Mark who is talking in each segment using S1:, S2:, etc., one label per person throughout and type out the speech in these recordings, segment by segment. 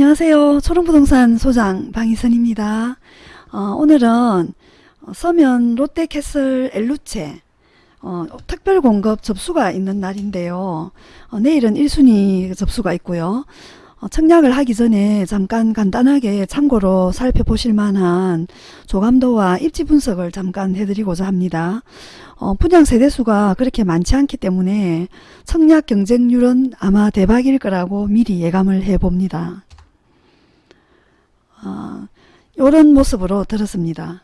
S1: 안녕하세요. 초롱부동산 소장 방희선입니다. 어, 오늘은 서면 롯데캐슬 엘루체 어, 특별공급 접수가 있는 날인데요. 어, 내일은 1순위 접수가 있고요. 어, 청약을 하기 전에 잠깐 간단하게 참고로 살펴보실 만한 조감도와 입지 분석을 잠깐 해드리고자 합니다. 어, 분양 세대수가 그렇게 많지 않기 때문에 청약 경쟁률은 아마 대박일 거라고 미리 예감을 해봅니다. 어, 이런 모습으로 들었습니다.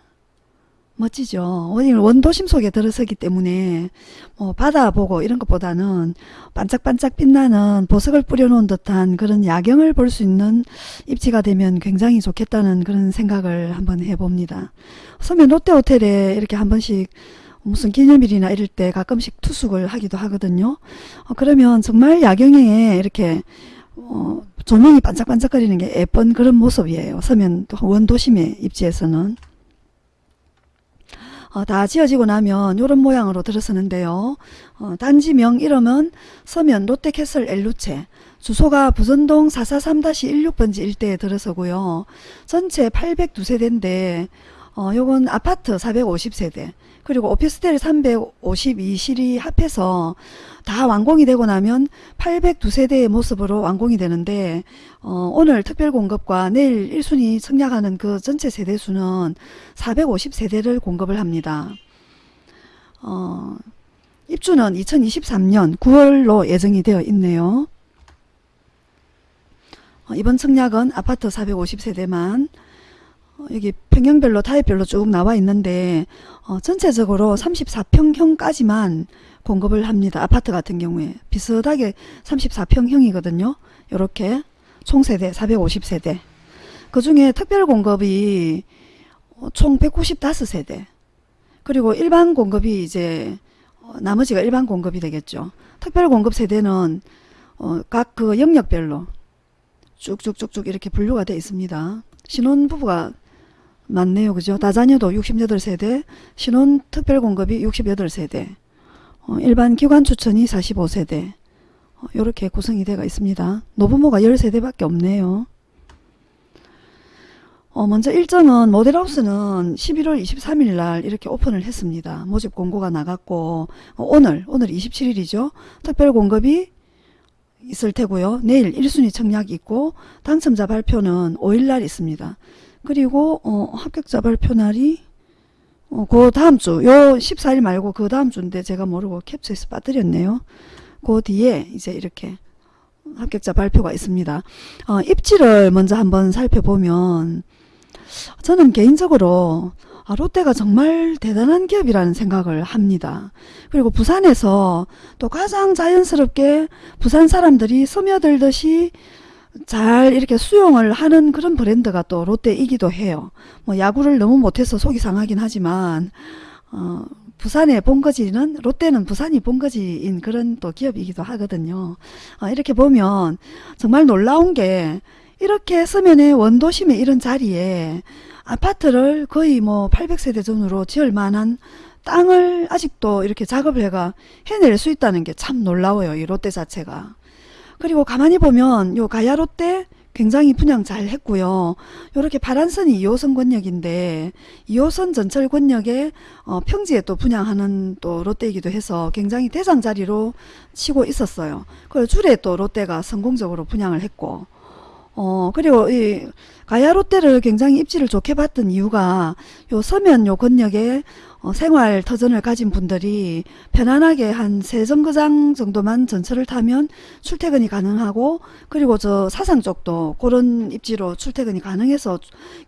S1: 멋지죠. 원도심 속에 들어서기 때문에 뭐 바다 보고 이런 것보다는 반짝반짝 빛나는 보석을 뿌려놓은 듯한 그런 야경을 볼 수 있는 입지가 되면 굉장히 좋겠다는 그런 생각을 한번 해봅니다. 서면 롯데호텔에 이렇게 한 번씩 무슨 기념일이나 이럴 때 가끔씩 투숙을 하기도 하거든요. 어, 그러면 정말 야경에 이렇게 어, 조명이 반짝반짝거리는 게 예쁜 그런 모습이에요. 서면 원도심의 입지에서는. 어, 다 지어지고 나면 이런 모양으로 들어서는데요. 어, 단지명 이름은 서면 롯데캐슬 엘루체 주소가 부전동 443-16번지 일대에 들어서고요. 전체 802세대인데 어, 요건 아파트 450세대 그리고 오피스텔 352실이 합해서 다 완공이 되고 나면 802세대의 모습으로 완공이 되는데 어, 오늘 특별공급과 내일 1순위 청약하는 그 전체 세대수는 450세대를 공급을 합니다. 어, 입주는 2023년 9월로 예정이 되어 있네요. 어, 이번 청약은 아파트 450세대만 어, 여기 평형별로 타입별로 쭉 나와 있는데 어, 전체적으로 34평형까지만 공급을 합니다. 아파트 같은 경우에 비슷하게 34평형이거든요. 이렇게 총세대 450세대 그 중에 특별 공급이 어, 총 195세대 그리고 일반 공급이 이제 어, 나머지가 일반 공급이 되겠죠. 특별 공급 세대는 어, 각 그 영역별로 쭉쭉쭉쭉 이렇게 분류가 되어 있습니다. 신혼부부가 많네요. 그죠? 다자녀도 68세대, 신혼 특별공급이 68세대, 어, 일반 기관 추천이 45세대 어, 이렇게 구성이 되어 있습니다. 노부모가 10세대밖에 없네요. 어, 먼저 일정은 모델하우스는 11월 23일 날 이렇게 오픈을 했습니다. 모집 공고가 나갔고 어, 오늘 오늘 27일이죠. 특별공급이 있을 테고요. 내일 1순위 청약이 있고 당첨자 발표는 5일 날 있습니다. 그리고 어, 합격자 발표 날이 어, 그 다음 주, 요 14일 말고 그 다음 주인데 제가 모르고 캡처해서 빠뜨렸네요. 그 뒤에 이제 이렇게 합격자 발표가 있습니다. 어, 입지를 먼저 한번 살펴보면 저는 개인적으로 아, 롯데가 정말 대단한 기업이라는 생각을 합니다. 그리고 부산에서 또 가장 자연스럽게 부산 사람들이 스며들듯이 잘 이렇게 수용을 하는 그런 브랜드가 또 롯데이기도 해요. 뭐 야구를 너무 못해서 속이 상하긴 하지만 어, 부산의 본거지는 롯데는 부산이 본거지인 그런 또 기업이기도 하거든요. 어, 이렇게 보면 정말 놀라운 게 이렇게 서면에 원도심에 이런 자리에 아파트를 거의 뭐 800세대 전으로 지을 만한 땅을 아직도 이렇게 작업을 해가 해낼 수 있다는 게 참 놀라워요. 이 롯데 자체가. 그리고 가만히 보면 요 가야 롯데 굉장히 분양 잘 했고요. 이렇게 파란선이 2호선 권역인데 2호선 전철 권역에 어, 평지에 또 분양하는 또 롯데이기도 해서 굉장히 대장 자리로 치고 있었어요. 그리고 줄에 또 롯데가 성공적으로 분양을 했고 어 그리고 이 가야 롯데를 굉장히 입지를 좋게 봤던 이유가 요 서면 요 권역에 어, 생활 터전을 가진 분들이 편안하게 한 세 정거장 정도만 전철을 타면 출퇴근이 가능하고 그리고 저 사상 쪽도 그런 입지로 출퇴근이 가능해서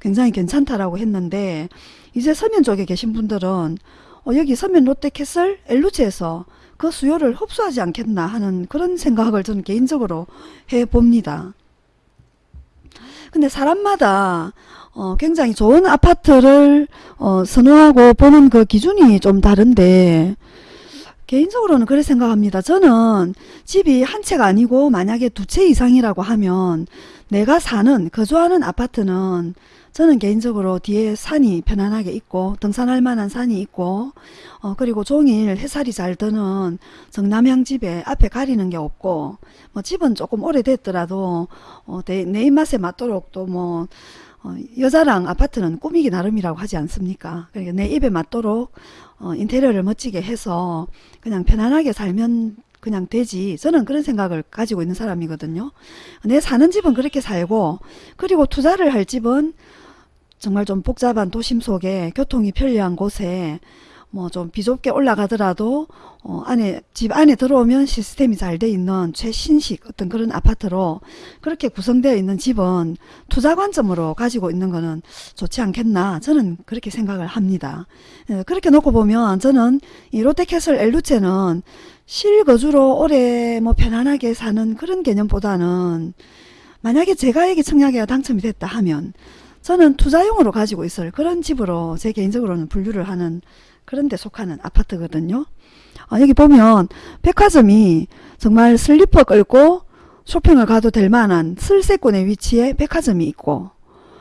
S1: 굉장히 괜찮다라고 했는데 이제 서면 쪽에 계신 분들은 어, 여기 서면 롯데캐슬 엘루지에서 그 수요를 흡수하지 않겠나 하는 그런 생각을 저는 개인적으로 해봅니다. 근데 사람마다 어, 굉장히 좋은 아파트를 어, 선호하고 보는 그 기준이 좀 다른데 개인적으로는 그렇게 생각합니다. 저는 집이 한 채가 아니고 만약에 두 채 이상이라고 하면 내가 사는 거주하는 아파트는 저는 개인적으로 뒤에 산이 편안하게 있고 등산할 만한 산이 있고 어, 그리고 종일 햇살이 잘 드는 정남향 집에 앞에 가리는 게 없고 뭐 집은 조금 오래됐더라도 어, 내, 내 입맛에 맞도록 또뭐 어, 여자랑 아파트는 꾸미기 나름이라고 하지 않습니까? 그러니까 내 입에 맞도록 어, 인테리어를 멋지게 해서 그냥 편안하게 살면 그냥 되지. 저는 그런 생각을 가지고 있는 사람이거든요. 내 사는 집은 그렇게 살고 그리고 투자를 할 집은 정말 좀 복잡한 도심 속에 교통이 편리한 곳에 뭐 좀 비좁게 올라가더라도 어 안에 집 안에 들어오면 시스템이 잘 돼 있는 최신식 어떤 그런 아파트로 그렇게 구성되어 있는 집은 투자 관점으로 가지고 있는 거는 좋지 않겠나 저는 그렇게 생각을 합니다. 예, 그렇게 놓고 보면 저는 이 롯데캐슬 엘루체는 실거주로 오래 뭐 편안하게 사는 그런 개념보다는 만약에 제가 여기 청약에 당첨이 됐다 하면 저는 투자용으로 가지고 있을 그런 집으로 제 개인적으로는 분류를 하는 그런 데 속하는 아파트거든요. 어, 여기 보면 백화점이 정말 슬리퍼 끌고 쇼핑을 가도 될 만한 슬세권의 위치에 백화점이 있고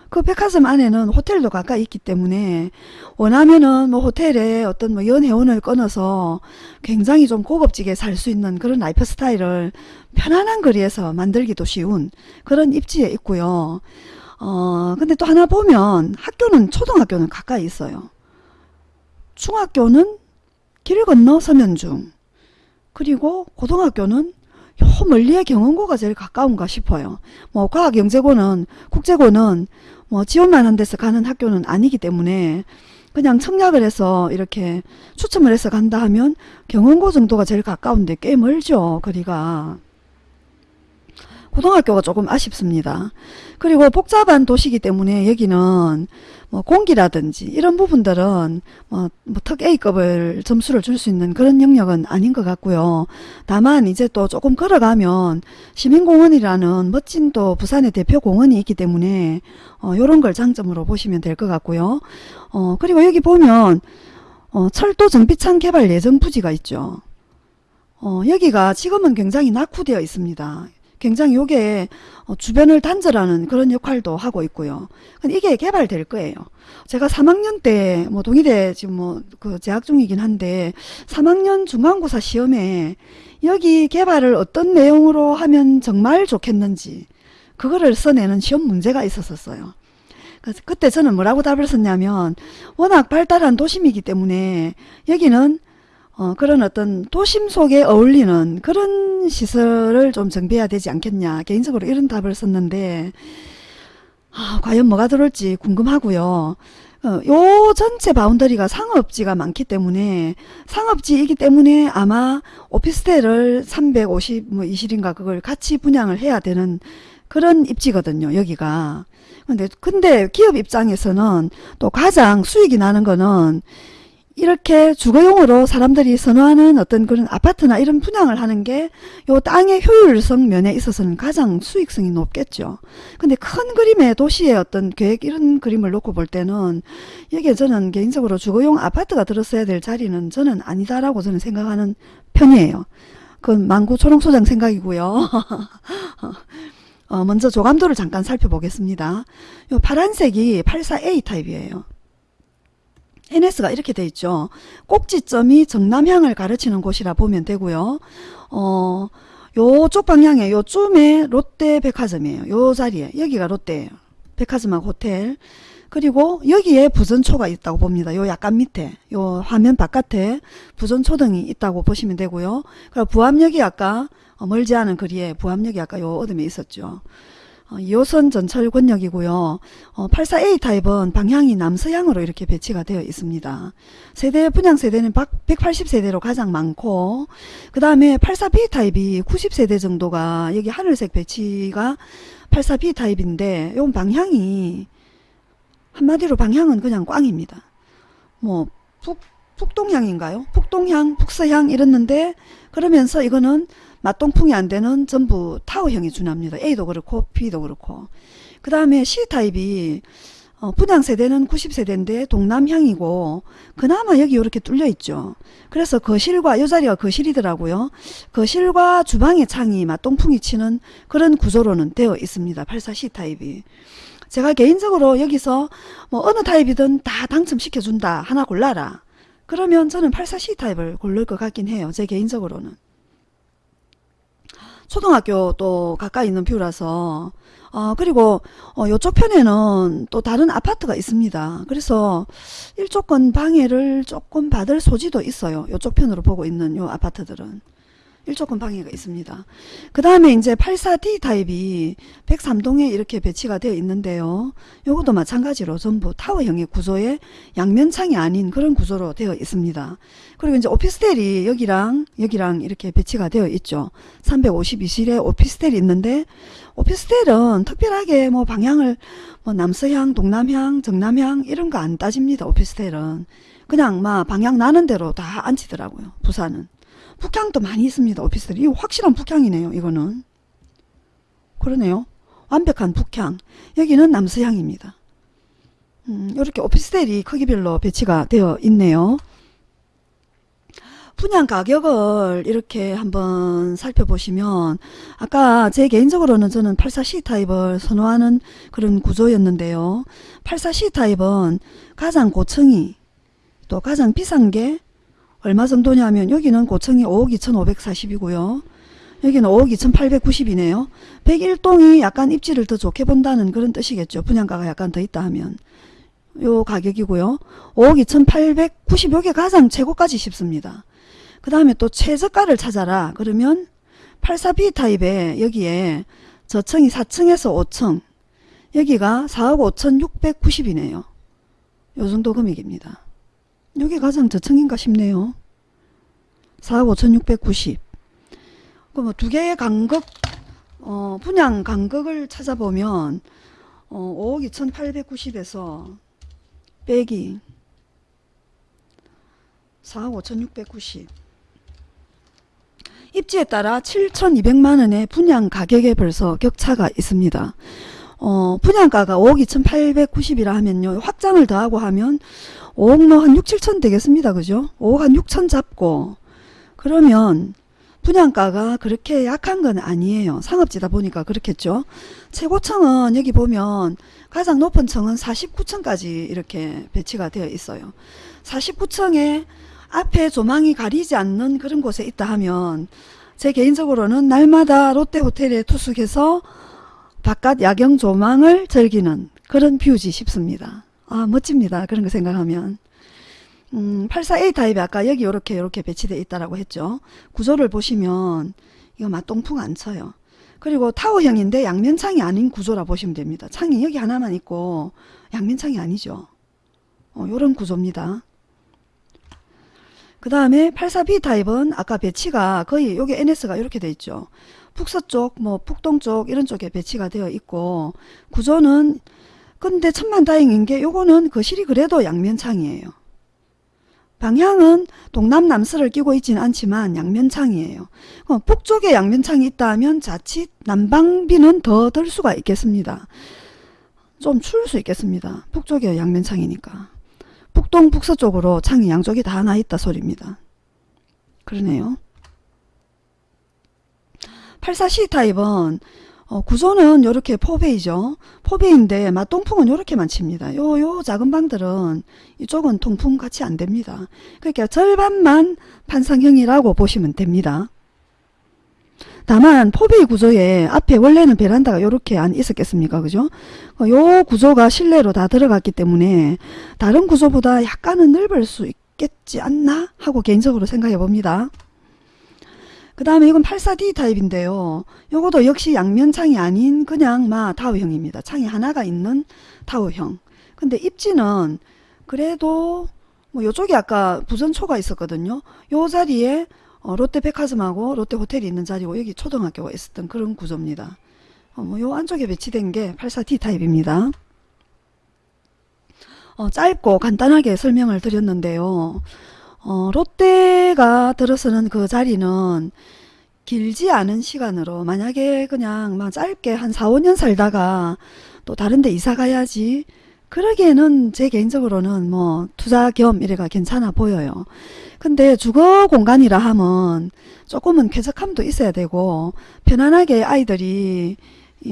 S1: 그 백화점 안에는 호텔도 가까이 있기 때문에 원하면은 뭐 호텔에 어떤 뭐 연회원을 끊어서 굉장히 좀 고급지게 살 수 있는 그런 라이프 스타일을 편안한 거리에서 만들기도 쉬운 그런 입지에 있고요. 어, 근데 또 하나 보면 학교는 초등학교는 가까이 있어요. 중학교는 길 건너 서면 중. 그리고 고등학교는 요 멀리에 경원고가 제일 가까운가 싶어요. 뭐 과학영재고는 국제고는 뭐 지원만 한 데서 가는 학교는 아니기 때문에 그냥 청약을 해서 이렇게 추첨을 해서 간다 하면 경원고 정도가 제일 가까운데 꽤 멀죠 거리가. 고등학교가 조금 아쉽습니다. 그리고 복잡한 도시이기 때문에 여기는 뭐 공기라든지 이런 부분들은 뭐, 뭐특 A급을 점수를 줄 수 있는 그런 영역은 아닌 것 같고요. 다만 이제 또 조금 걸어가면 시민공원이라는 멋진 또 부산의 대표 공원이 있기 때문에 어, 요런 걸 장점으로 보시면 될 것 같고요. 어, 그리고 여기 보면 어, 철도 정비창 개발 예정 부지가 있죠. 어, 여기가 지금은 굉장히 낙후되어 있습니다. 굉장히 요게 어, 주변을 단절하는 그런 역할도 하고 있고요. 이게 개발될 거예요. 제가 3학년 때 뭐 동의대 지금 뭐 그 재학 중이긴 한데 3학년 중간고사 시험에 여기 개발을 어떤 내용으로 하면 정말 좋겠는지 그거를 써내는 시험 문제가 있었었어요. 그때 저는 뭐라고 답을 썼냐면 워낙 발달한 도심이기 때문에 여기는 어, 그런 어떤 도심 속에 어울리는 그런 시설을 좀 정비해야 되지 않겠냐 개인적으로 이런 답을 썼는데 아, 과연 뭐가 들어올지 궁금하고요. 어, 요 전체 바운더리가 상업지가 많기 때문에 상업지이기 때문에 아마 오피스텔을 350, 뭐 20인가 그걸 같이 분양을 해야 되는 그런 입지거든요. 여기가. 근데 근데 기업 입장에서는 또 가장 수익이 나는 거는 이렇게 주거용으로 사람들이 선호하는 어떤 그런 아파트나 이런 분양을 하는 게 요 땅의 효율성 면에 있어서는 가장 수익성이 높겠죠. 근데 큰 그림의 도시의 어떤 계획 이런 그림을 놓고 볼 때는 여기에 저는 개인적으로 주거용 아파트가 들었어야 될 자리는 저는 아니다라고 저는 생각하는 편이에요. 그건 망구 초롱소장 생각이고요. 어, 먼저 조감도를 잠깐 살펴보겠습니다. 요 파란색이 84A 타입이에요. NS가 이렇게 돼 있죠. 꼭지점이 정남향을 가르치는 곳이라 보면 되고요. 어, 요쪽 방향에 요쯤에 롯데 백화점이에요. 요 자리에 여기가 롯데예요. 백화점하고 호텔. 그리고 여기에 부전초가 있다고 봅니다. 요 약간 밑에 요 화면 바깥에 부전초등이 있다고 보시면 되고요. 그리고 부암역이 아까 어, 멀지 않은 거리에 부암역이 아까 요 어둠에 있었죠. 어, 2호선 전철 권역이고요. 어, 84A 타입은 방향이 남서향으로 이렇게 배치가 되어 있습니다. 세대 분양 세대는 180세대로 가장 많고 그 다음에 84B 타입이 90세대 정도가 여기 하늘색 배치가 84B 타입인데 이건 방향이 한마디로 방향은 그냥 꽝입니다. 뭐 북, 북동향인가요? 북동향, 북서향 이랬는데 그러면서 이거는 맞동풍이 안 되는 전부 타워형이 준합니다. A도 그렇고 B도 그렇고 그 다음에 C타입이 어, 분양 세대는 90세대인데 동남향이고 그나마 여기 이렇게 뚫려 있죠. 그래서 거실과 이 자리가 거실이더라고요. 거실과 주방의 창이 맞동풍이 치는 그런 구조로는 되어 있습니다. 84C 타입이. 제가 개인적으로 여기서 뭐 어느 타입이든 다 당첨시켜준다. 하나 골라라. 그러면 저는 84C 타입을 고를 것 같긴 해요. 제 개인적으로는. 초등학교 또 가까이 있는 뷰라서 어 그리고 어 요쪽 편에는 또 다른 아파트가 있습니다. 그래서 일조권 방해를 조금 받을 소지도 있어요. 요쪽 편으로 보고 있는 요 아파트들은. 일조권 방해가 있습니다. 그 다음에 이제 84D 타입이 103동에 이렇게 배치가 되어 있는데요. 요것도 마찬가지로 전부 타워형의 구조에 양면창이 아닌 그런 구조로 되어 있습니다. 그리고 이제 오피스텔이 여기랑 여기랑 이렇게 배치가 되어 있죠. 352실에 오피스텔이 있는데 오피스텔은 특별하게 뭐 방향을 뭐 남서향, 동남향, 정남향 이런 거 안 따집니다. 오피스텔은 그냥 막 방향 나는 대로 다 앉히더라고요. 부산은. 북향도 많이 있습니다. 오피스텔. 이거 확실한 북향이네요. 이거는. 그러네요. 완벽한 북향. 여기는 남서향입니다. 음, 이렇게 오피스텔이 크기별로 배치가 되어 있네요. 분양 가격을 이렇게 한번 살펴보시면 아까 제 개인적으로는 저는 84C 타입을 선호하는 그런 구조였는데요. 84C 타입은 가장 고층이 또 가장 비싼 게 얼마 정도냐면 여기는 고층이 5억 2,540이고요. 여기는 5억 2,890이네요. 101동이 약간 입지를 더 좋게 본다는 그런 뜻이겠죠. 분양가가 약간 더 있다 하면. 요 가격이고요. 5억 2,890 요게 가장 최고까지 싶습니다. 그 다음에 또 최저가를 찾아라. 그러면 84B 타입에 여기에 저층이 4층에서 5층 여기가 4억 5,690이네요. 요 정도 금액입니다. 여기 가장 저층인가 싶네요. 4억 5,690. 그럼 두 개의 간극, 어, 분양 간극을 찾아보면, 어, 5억 2,890에서 빼기 4억 5,690. 입지에 따라 7,200만원의 분양 가격에 벌써 격차가 있습니다. 어, 분양가가 5억 2,890이라 하면요. 확장을 더하고 하면 5억 뭐 한 6, 7천 되겠습니다. 그죠? 5억 한 6천 잡고 그러면 분양가가 그렇게 약한 건 아니에요. 상업지다 보니까 그렇겠죠. 최고층은 여기 보면 가장 높은 층은 49층까지 이렇게 배치가 되어 있어요. 49층에 앞에 조망이 가리지 않는 그런 곳에 있다 하면 제 개인적으로는 날마다 롯데호텔에 투숙해서 바깥 야경 조망을 즐기는 그런 뷰지 싶습니다. 아 멋집니다. 그런 거 생각하면. 음, 84A 타입이 아까 여기 이렇게 이렇게 배치되어 있다라고 했죠. 구조를 보시면 이거 맞통풍 안 쳐요. 그리고 타워형인데 양면창이 아닌 구조라 보시면 됩니다. 창이 여기 하나만 있고 양면창이 아니죠. 어, 요런 구조입니다. 그 다음에 84B 타입은 아까 배치가 거의 여기 NS가 이렇게 돼 있죠. 북서쪽, 뭐 북동 쪽 이런 쪽에 배치가 되어 있고 구조는 근데 천만다행인 게 요거는 거실이 그래도 양면창이에요. 방향은 동남 남서를 끼고 있지는 않지만 양면창이에요. 어, 북쪽에 양면창이 있다면 자칫 난방비는 더 들 수가 있겠습니다. 좀 추울 수 있겠습니다. 북쪽에 양면창이니까. 북동 북서쪽으로 창이 양쪽이 다나 있다 소리입니다. 그러네요. 84C 타입은 어, 구조는 이렇게 포배이죠. 포배인데 맞동풍은 이렇게만 칩니다. 요, 요 작은 방들은 이쪽은 통풍 같이 안 됩니다. 그러니까 절반만 판상형이라고 보시면 됩니다. 다만 포베이 구조에 앞에 원래는 베란다가 이렇게 안 있었겠습니까? 그죠? 어, 요 구조가 실내로 다 들어갔기 때문에 다른 구조보다 약간은 넓을 수 있겠지 않나? 하고 개인적으로 생각해 봅니다. 그 다음에 이건 84D 타입인데요. 요것도 역시 양면창이 아닌 그냥 마 타워형입니다. 창이 하나가 있는 타워형. 근데 입지는 그래도 뭐 요쪽에 아까 부전초가 있었거든요. 요 자리에 어, 롯데백화점하고 롯데호텔이 있는 자리고 여기 초등학교가 있었던 그런 구조입니다. 어, 뭐요 안쪽에 배치된 게 84D 타입입니다. 어, 짧고 간단하게 설명을 드렸는데요. 어, 롯데가 들어서는 그 자리는 길지 않은 시간으로 만약에 그냥 막 짧게 한 4, 5년 살다가 또 다른 데 이사 가야지 그러기에는 제 개인적으로는 뭐 투자 겸 이래가 괜찮아 보여요. 근데 주거 공간이라 하면 조금은 쾌적함도 있어야 되고 편안하게 아이들이 이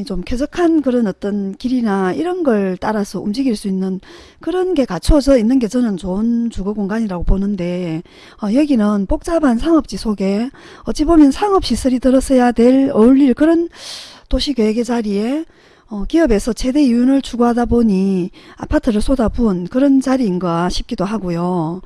S1: 좀 쾌적한 그런 어떤 길이나 이런 걸 따라서 움직일 수 있는 그런 게 갖춰져 있는 게 저는 좋은 주거 공간이라고 보는데 어, 여기는 복잡한 상업지 속에 어찌 보면 상업시설이 들었어야 될 어울릴 그런 도시계획의 자리에 어, 기업에서 최대 이윤을 추구하다 보니 아파트를 쏟아부은 그런 자리인가 싶기도 하고요.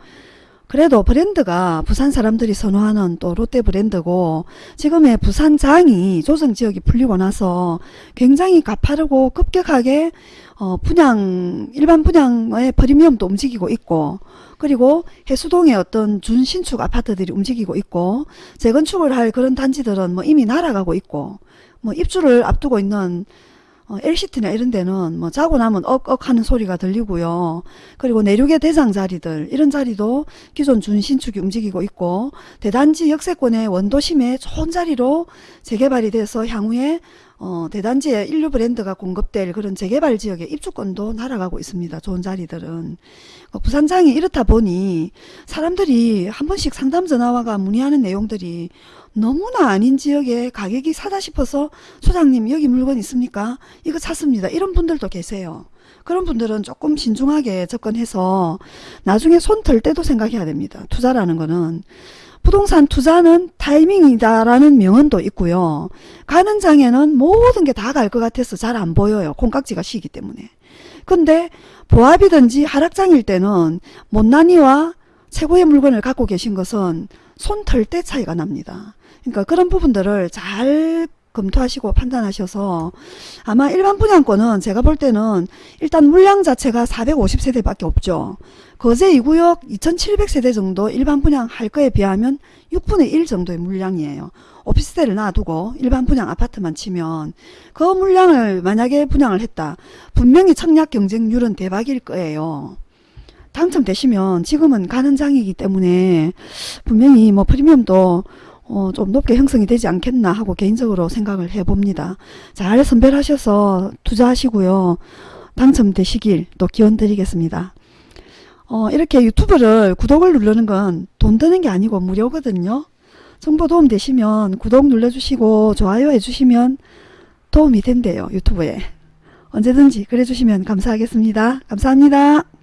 S1: 그래도 브랜드가 부산 사람들이 선호하는 또 롯데 브랜드고 지금의 부산장이 조정지역이 풀리고 나서 굉장히 가파르고 급격하게 어, 분양 일반 분양의 프리미엄도 움직이고 있고 그리고 해수동의 어떤 준신축 아파트들이 움직이고 있고 재건축을 할 그런 단지들은 뭐 이미 날아가고 있고 뭐 입주를 앞두고 있는 어, LCT나 이런 데는 뭐 자고 나면 억억 하는 소리가 들리고요. 그리고 내륙의 대장 자리들 이런 자리도 기존 준신축이 움직이고 있고 대단지 역세권의 원도심에 좋은 자리로 재개발이 돼서 향후에 어, 대단지에 인류 브랜드가 공급될 그런 재개발 지역의 입주권도 날아가고 있습니다. 좋은 자리들은. 어, 부산장이 이렇다 보니 사람들이 한 번씩 상담 전화와가 문의하는 내용들이 너무나 아닌 지역에 가격이 사다 싶어서 소장님 여기 물건 있습니까? 이거 샀습니다. 이런 분들도 계세요. 그런 분들은 조금 신중하게 접근해서 나중에 손 털 때도 생각해야 됩니다. 투자라는 거는 부동산 투자는 타이밍이다라는 명언도 있고요. 가는 장에는 모든 게 다 갈 것 같아서 잘 안 보여요. 콩깍지가 시기 때문에. 근데 보합이든지 하락장일 때는 못난이와 최고의 물건을 갖고 계신 것은 손 털 때 차이가 납니다. 그러니까 그런 부분들을 잘 검토하시고 판단하셔서 아마 일반 분양권은 제가 볼 때는 일단 물량 자체가 450세대밖에 없죠. 거제 2구역 2700세대 정도 일반 분양할 거에 비하면 6분의 1 정도의 물량이에요. 오피스텔을 놔두고 일반 분양 아파트만 치면 그 물량을 만약에 분양을 했다. 분명히 청약 경쟁률은 대박일 거예요. 당첨되시면 지금은 가는 장이기 때문에 분명히 뭐 프리미엄도 어, 좀 높게 형성이 되지 않겠나 하고 개인적으로 생각을 해봅니다. 잘 선별하셔서 투자하시고요. 당첨되시길 또 기원 드리겠습니다. 어, 이렇게 유튜브를 구독을 누르는 건 돈 드는 게 아니고 무료거든요. 정보 도움 되시면 구독 눌러주시고 좋아요 해주시면 도움이 된대요. 유튜브에. 언제든지 그래 주시면 감사하겠습니다. 감사합니다.